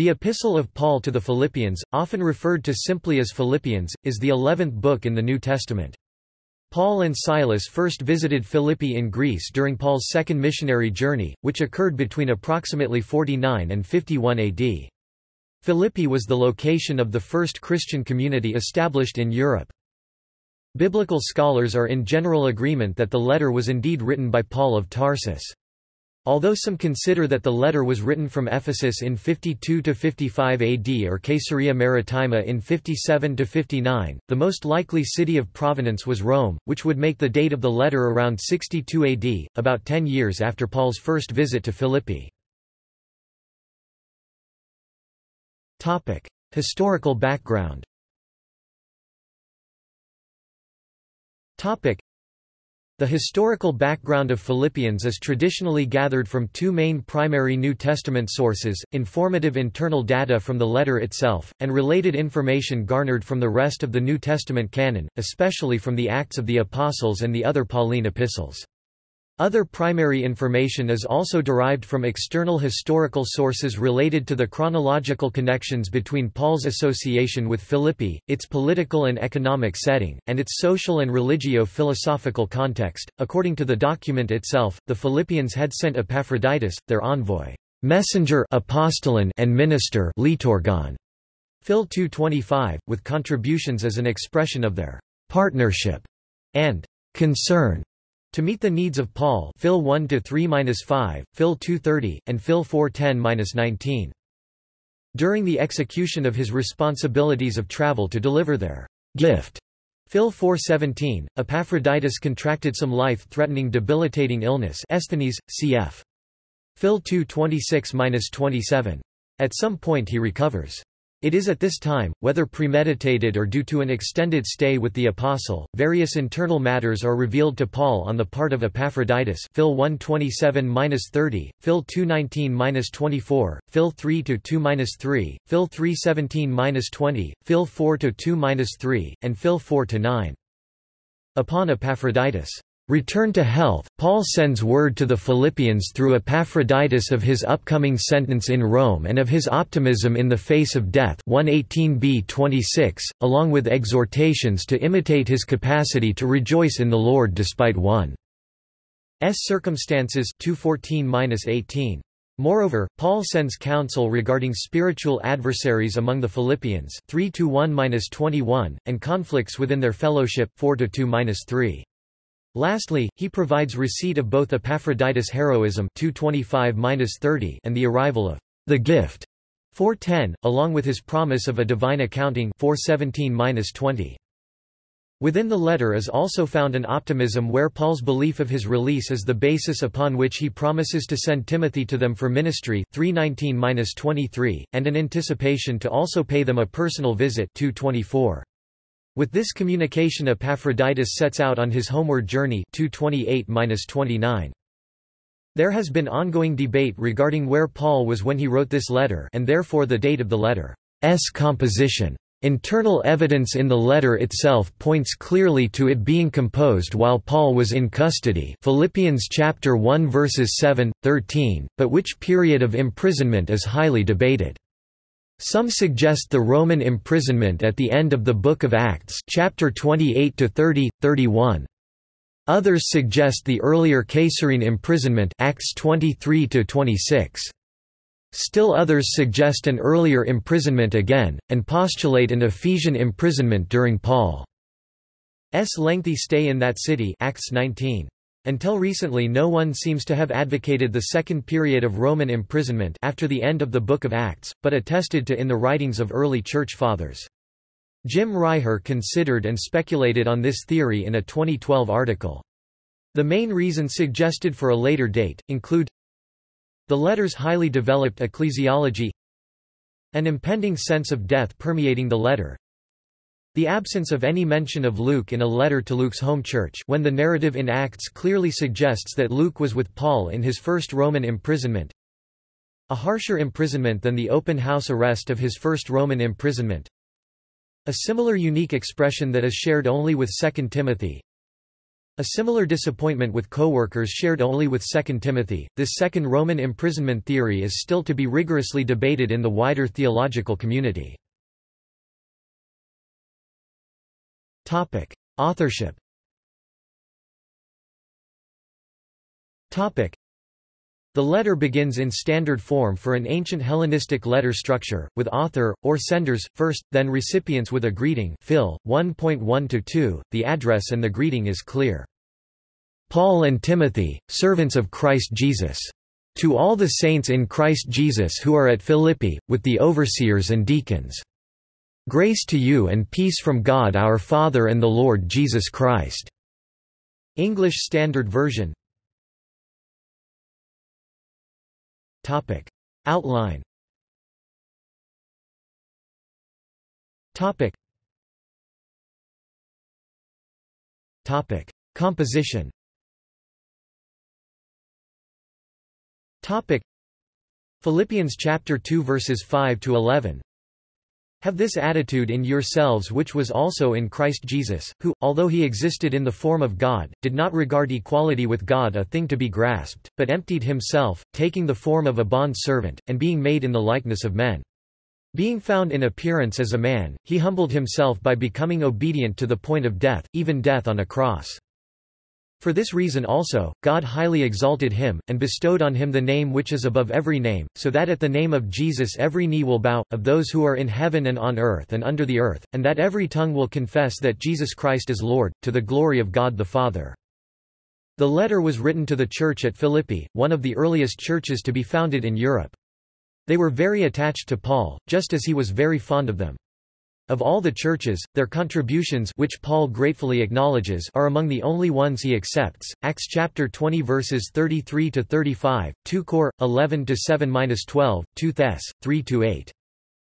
The Epistle of Paul to the Philippians, often referred to simply as Philippians, is the eleventh book in the New Testament. Paul and Silas first visited Philippi in Greece during Paul's second missionary journey, which occurred between approximately 49 and 51 AD. Philippi was the location of the first Christian community established in Europe. Biblical scholars are in general agreement that the letter was indeed written by Paul of Tarsus. Although some consider that the letter was written from Ephesus in 52–55 AD or Caesarea Maritima in 57–59, the most likely city of provenance was Rome, which would make the date of the letter around 62 AD, about ten years after Paul's first visit to Philippi. Historical background the historical background of Philippians is traditionally gathered from two main primary New Testament sources, informative internal data from the letter itself, and related information garnered from the rest of the New Testament canon, especially from the Acts of the Apostles and the other Pauline epistles. Other primary information is also derived from external historical sources related to the chronological connections between Paul's association with Philippi, its political and economic setting, and its social and religio-philosophical context. According to the document itself, the Philippians had sent Epaphroditus, their envoy, messenger and minister liturgon, Phil 2.25, with contributions as an expression of their partnership and concern to meet the needs of Paul Phil 1 to 3-5, Phil 2:30, and Phil 4:10-19. During the execution of his responsibilities of travel to deliver their gift, Phil 4:17, Epaphroditus contracted some life-threatening debilitating illness Esthenes, cf. Phil 2:26-27. At some point he recovers. It is at this time, whether premeditated or due to an extended stay with the apostle, various internal matters are revealed to Paul on the part of Epaphroditus Phil 127-30, Phil 219-24, Phil 3-2-3, Phil 317-20, Phil 4-2-3, and Phil 4-9. Upon Epaphroditus' Return to health, Paul sends word to the Philippians through Epaphroditus of his upcoming sentence in Rome and of his optimism in the face of death 118b 26, along with exhortations to imitate his capacity to rejoice in the Lord despite one's circumstances 214-18. Moreover, Paul sends counsel regarding spiritual adversaries among the Philippians 3-1-21, and conflicts within their fellowship 4-2-3. Lastly, he provides receipt of both Epaphroditus' heroism 225-30 and the arrival of the gift 410, along with his promise of a divine accounting 417-20. Within the letter is also found an optimism where Paul's belief of his release is the basis upon which he promises to send Timothy to them for ministry 319-23, and an anticipation to also pay them a personal visit 224. With this communication Epaphroditus sets out on his homeward journey 228-29. There has been ongoing debate regarding where Paul was when he wrote this letter and therefore the date of the letter's composition. Internal evidence in the letter itself points clearly to it being composed while Paul was in custody Philippians chapter 1 verses 7, 13, but which period of imprisonment is highly debated. Some suggest the Roman imprisonment at the end of the Book of Acts chapter 28 to 30, 31. Others suggest the earlier Caesarian imprisonment Acts 23 to 26. Still others suggest an earlier imprisonment again, and postulate an Ephesian imprisonment during Paul's lengthy stay in that city Acts 19. Until recently no one seems to have advocated the second period of Roman imprisonment after the end of the Book of Acts, but attested to in the writings of early Church Fathers. Jim Reiher considered and speculated on this theory in a 2012 article. The main reasons suggested for a later date, include the letter's highly developed ecclesiology an impending sense of death permeating the letter the absence of any mention of Luke in a letter to Luke's home church when the narrative in Acts clearly suggests that Luke was with Paul in his first Roman imprisonment. A harsher imprisonment than the open house arrest of his first Roman imprisonment. A similar unique expression that is shared only with 2 Timothy. A similar disappointment with co-workers shared only with 2 Timothy. This second Roman imprisonment theory is still to be rigorously debated in the wider theological community. Topic: Authorship. Topic: The letter begins in standard form for an ancient Hellenistic letter structure, with author, or senders, first, then recipients with a greeting Phil, 1.1-2, the address and the greeting is clear. Paul and Timothy, servants of Christ Jesus. To all the saints in Christ Jesus who are at Philippi, with the overseers and deacons. Grace to you and peace from God our Father and the Lord Jesus Christ. English Standard Version Topic. Outline Topic. Topic. Composition Topic Philippians chapter 2 verses 5 to 11 Have this attitude in yourselves which was also in Christ Jesus, who, although he existed in the form of God, did not regard equality with God a thing to be grasped, but emptied himself, taking the form of a bond servant, and being made in the likeness of men. Being found in appearance as a man, he humbled himself by becoming obedient to the point of death, even death on a cross. For this reason also, God highly exalted him, and bestowed on him the name which is above every name, so that at the name of Jesus every knee will bow, of those who are in heaven and on earth and under the earth, and that every tongue will confess that Jesus Christ is Lord, to the glory of God the Father. The letter was written to the church at Philippi, one of the earliest churches to be founded in Europe. They were very attached to Paul, just as he was very fond of them. Of all the churches, their contributions which Paul gratefully acknowledges are among the only ones he accepts. Acts chapter 20 verses 33 to 35, 2 Cor 11 to 7-12, 2 Thess 3 to 8.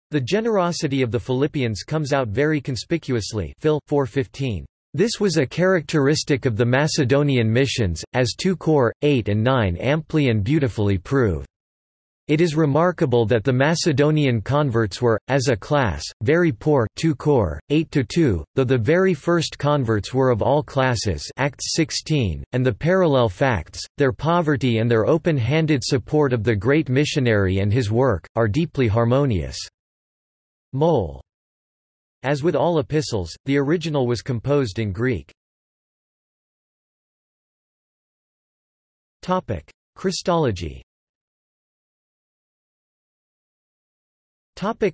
The generosity of the Philippians comes out very conspicuously. Phil 4:15. This was a characteristic of the Macedonian missions, as 2 Cor 8 and 9 amply and beautifully prove. It is remarkable that the Macedonian converts were, as a class, very poor 2 Cor, 8–2, though the very first converts were of all classes Acts 16, and the parallel facts, their poverty and their open-handed support of the great missionary and his work, are deeply harmonious. Mole. As with all epistles, the original was composed in Greek. Christology Topic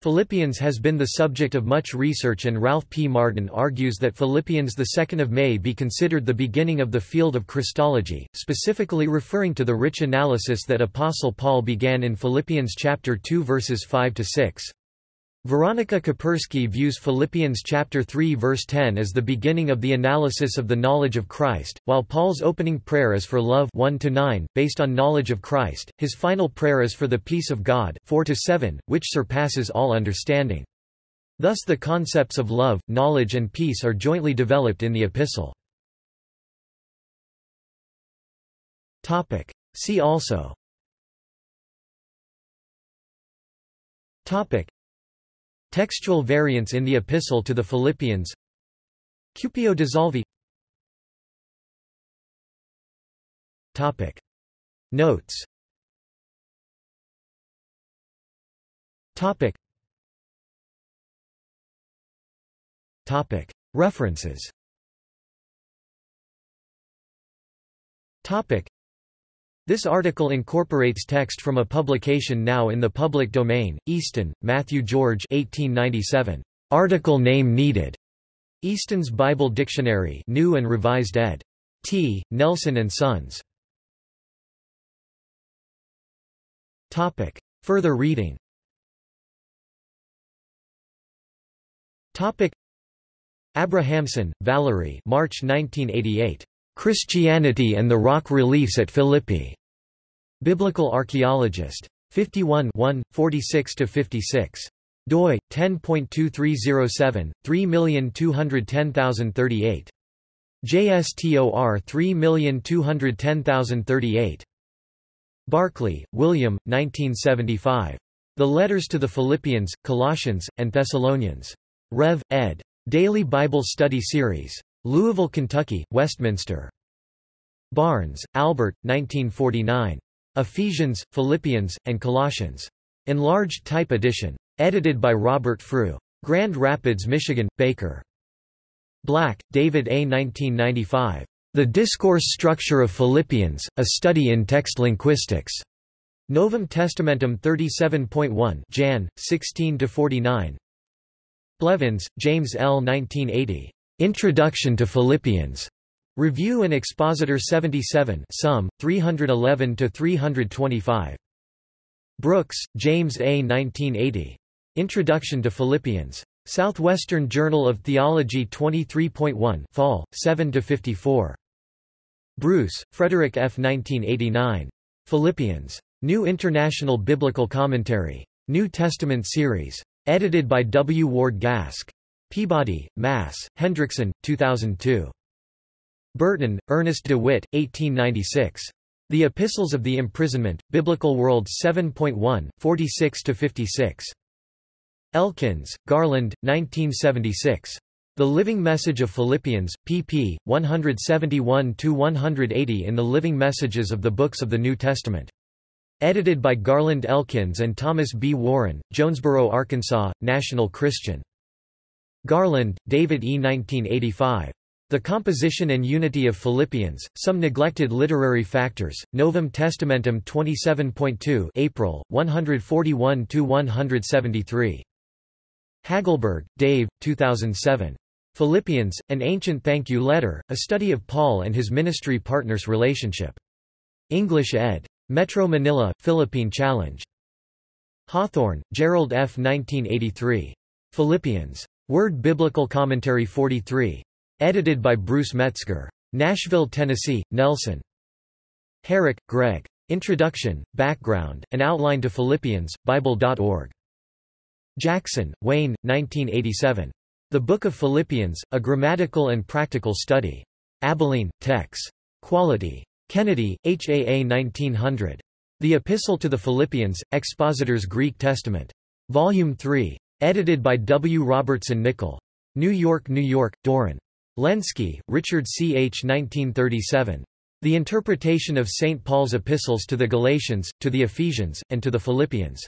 Philippians has been the subject of much research and Ralph P. Martin argues that Philippians 2 May be considered the beginning of the field of Christology, specifically referring to the rich analysis that Apostle Paul began in Philippians chapter 2 verses 5 to 6. Veronica Koperski views Philippians chapter 3 verse 10 as the beginning of the analysis of the knowledge of Christ, while Paul's opening prayer is for love 1 to 9, based on knowledge of Christ. His final prayer is for the peace of God 4 to 7, which surpasses all understanding. Thus the concepts of love, knowledge and peace are jointly developed in the epistle. Topic: See also Topic Textual variants in the Epistle to the Philippians Cupio dissolvi Topic. Notes Topic. Topic. References Topic. This article incorporates text from a publication now in the public domain, Easton, Matthew George 1897. Article name needed. Easton's Bible Dictionary New and Revised ed. T. Nelson and Sons. Topic. Further reading Topic. Abrahamson, Valerie March 1988. Christianity and the Rock Reliefs at Philippi. Biblical Archaeologist. 51 46–56. doi, 10.2307, 3210038. JSTOR 3210038. Barclay, William, 1975. The Letters to the Philippians, Colossians, and Thessalonians. Rev. ed. Daily Bible Study Series. Louisville, Kentucky, Westminster. Barnes, Albert, 1949. Ephesians, Philippians, and Colossians. Enlarged type edition. Edited by Robert Frew. Grand Rapids, Michigan, Baker. Black, David A. 1995. The Discourse Structure of Philippians, A Study in Text Linguistics. Novum Testamentum 37.1 Jan, 16–49 Blevins, James L. 1980. Introduction to Philippians. Review and Expositor 77 Sum, 311–325. Brooks, James A. 1980. Introduction to Philippians. Southwestern Journal of Theology 23.1 Fall, 7–54. Bruce, Frederick F. 1989. Philippians. New International Biblical Commentary. New Testament Series. Edited by W. Ward Gasque. Peabody, Mass., Hendrickson, 2002. Burton, Ernest de Witt, 1896. The Epistles of the Imprisonment, Biblical World 7.1, 46–56. Elkins, Garland, 1976. The Living Message of Philippians, pp. 171–180 in the Living Messages of the Books of the New Testament. Edited by Garland Elkins and Thomas B. Warren, Jonesboro, Arkansas, National Christian. Garland, David E. 1985. The Composition and Unity of Philippians, Some Neglected Literary Factors, Novum Testamentum 27.2 April, 141–173. Hagelberg, Dave, 2007. Philippians, An Ancient Thank You Letter, A Study of Paul and His Ministry Partners' Relationship. English ed. Metro Manila, Philippine Challenge. Hawthorne, Gerald F. 1983. Philippians. Word Biblical Commentary 43. Edited by Bruce Metzger. Nashville, Tennessee, Nelson. Herrick, Greg. Introduction, Background, and Outline to Philippians, Bible.org. Jackson, Wayne, 1987. The Book of Philippians, A Grammatical and Practical Study. Abilene, Tex. Quality. Kennedy, HAA 1900. The Epistle to the Philippians, Expositor's Greek Testament. Volume 3. Edited by W. Robertson Nicoll. New York, New York, Doran. Lenski, Richard C. H. 1937. The Interpretation of St. Paul's Epistles to the Galatians, to the Ephesians, and to the Philippians.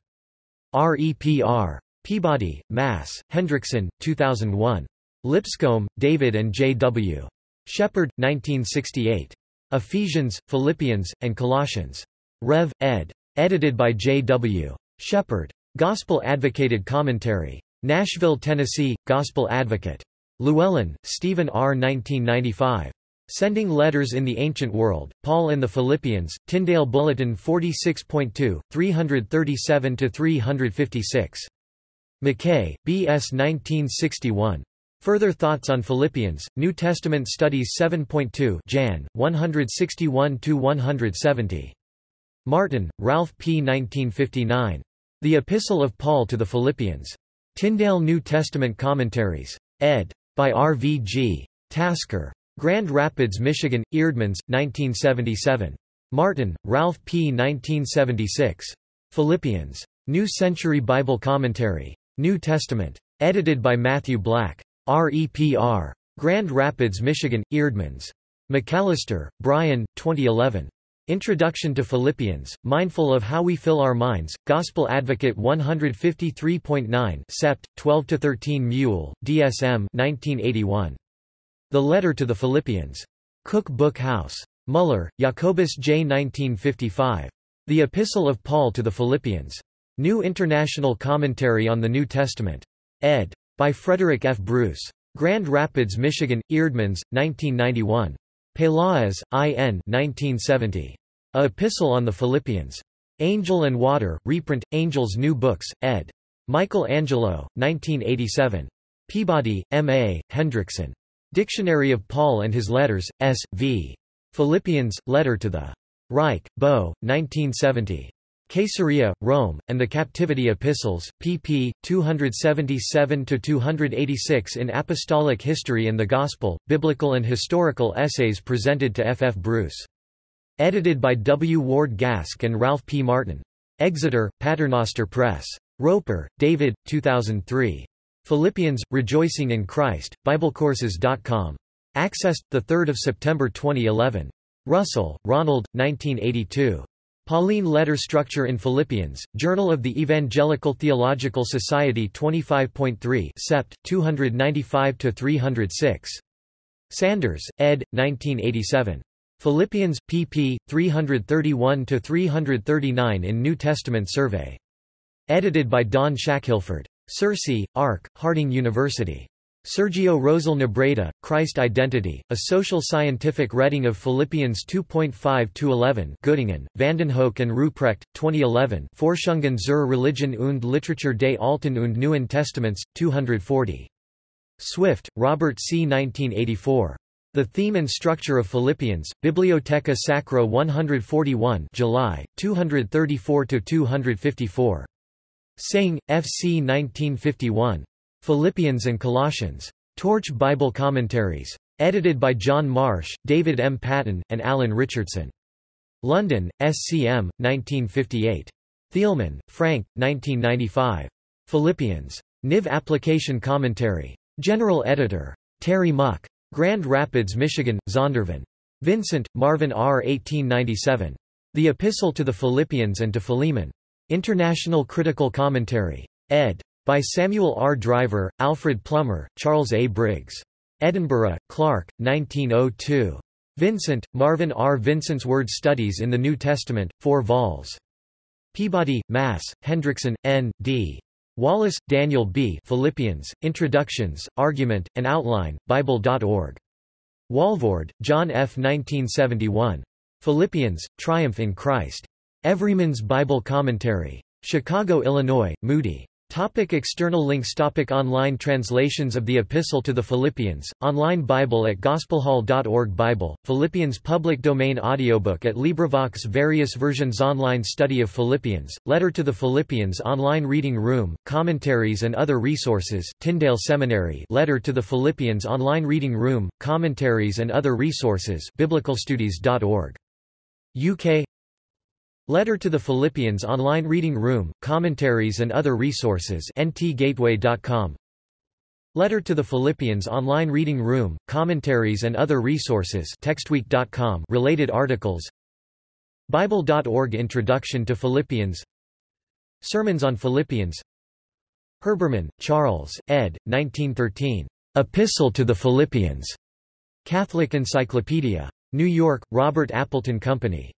REPR. Peabody, Mass., Hendrickson, 2001. Lipscomb, David and J. W. Shepherd, 1968. Ephesians, Philippians, and Colossians. Rev. ed. Edited by J. W. Shepherd. Gospel Advocated Commentary. Nashville, Tennessee, Gospel Advocate. Llewellyn, Stephen R. 1995. Sending Letters in the Ancient World, Paul and the Philippians, Tyndale Bulletin 46.2, 337–356. McKay, B.S. 1961. Further Thoughts on Philippians, New Testament Studies 7.2 Jan, 161–170. Martin, Ralph P. 1959. The Epistle of Paul to the Philippians. Tyndale New Testament Commentaries. Ed. By R. V. G. Tasker. Grand Rapids, Michigan, Eerdmans, 1977. Martin, Ralph P. 1976. Philippians. New Century Bible Commentary. New Testament. Edited by Matthew Black. REPR. Grand Rapids, Michigan, Eerdmans. McAllister, Brian, 2011. Introduction to Philippians, Mindful of How We Fill Our Minds, Gospel Advocate 153.9 Sept. 12–13 Mule, DSM 1981. The Letter to the Philippians. Cook Book House. Muller, Jacobus J. 1955. The Epistle of Paul to the Philippians. New International Commentary on the New Testament. Ed. By Frederick F. Bruce. Grand Rapids, Michigan, Eerdmans, 1991. Peláez, I. N. 1970. A Epistle on the Philippians. Angel and Water, reprint, Angel's New Books, ed. Michael Angelo, 1987. Peabody, M. A., Hendrickson. Dictionary of Paul and His Letters, S. V. Philippians, Letter to the Reicke, Bo, 1970. Caesarea, Rome, and the Captivity Epistles, pp. 277–286 in Apostolic History and the Gospel, Biblical and Historical Essays presented to F. F. Bruce. Edited by W. Ward Gasque and Ralph P. Martin. Exeter, Paternoster Press. Roper, David, 2003. Philippians, Rejoicing in Christ, BibleCourses.com. Accessed, 3 September 2011. Russell, Ronald, 1982. Pauline Letter Structure in Philippians, Journal of the Evangelical Theological Society 25.3 Sept. 295–306. Sanders, ed. 1987. Philippians, pp. 331–339 in New Testament Survey. Edited by Don Shackelford. Searcy, Arc, Harding University. Sergio Rosal Nebreda, Christ Identity, A Social Scientific Reading of Philippians 2.5-11 Göttingen, Vandenhoeck and Ruprecht, 2011 Forschungen zur Religion und Literatur des Alten und Neuen Testaments, 240. Swift, Robert C. 1984. The Theme and Structure of Philippians, Bibliotheca Sacra 141 July, 234–254. Synge, F. C. 1951. Philippians and Colossians. Torch Bible Commentaries. Edited by John Marsh, David M. Patton, and Alan Richardson. London, SCM, 1958. Thielman, Frank, 1995. Philippians. Niv Application Commentary. General Editor. Terry Muck. Grand Rapids, Michigan, Zondervan. Vincent, Marvin R. 1897. The Epistle to the Philippians and to Philemon. International Critical Commentary. ed. By Samuel R. Driver, Alfred Plummer, Charles A. Briggs. Edinburgh, Clark, 1902. Vincent, Marvin R. Vincent's Word Studies in the New Testament, 4 vols. Peabody, Mass., Hendrickson, N. D. Wallace, Daniel B. Philippians, Introductions, Argument, and Outline, Bible.org. Walvoord, John F. 1971. Philippians, Triumph in Christ. Everyman's Bible Commentary. Chicago, Illinois, Moody. Topic external links Topic Online translations of the Epistle to the Philippians, online Bible at gospelhall.org Bible, Philippians public domain audiobook at LibriVox Various versions Online study of Philippians, Letter to the Philippians Online reading room, commentaries and other resources Tyndale Seminary Letter to the Philippians Online reading room, commentaries and other resources biblicalstudies.org. UK Letter to the Philippians Online Reading Room, Commentaries and Other Resources ntgateway.com Letter to the Philippians Online Reading Room, Commentaries and Other Resources textweek.com related articles Bible.org Introduction to Philippians Sermons on Philippians Herbermann, Charles, ed. 1913. Epistle to the Philippians. Catholic Encyclopedia. New York, Robert Appleton Company.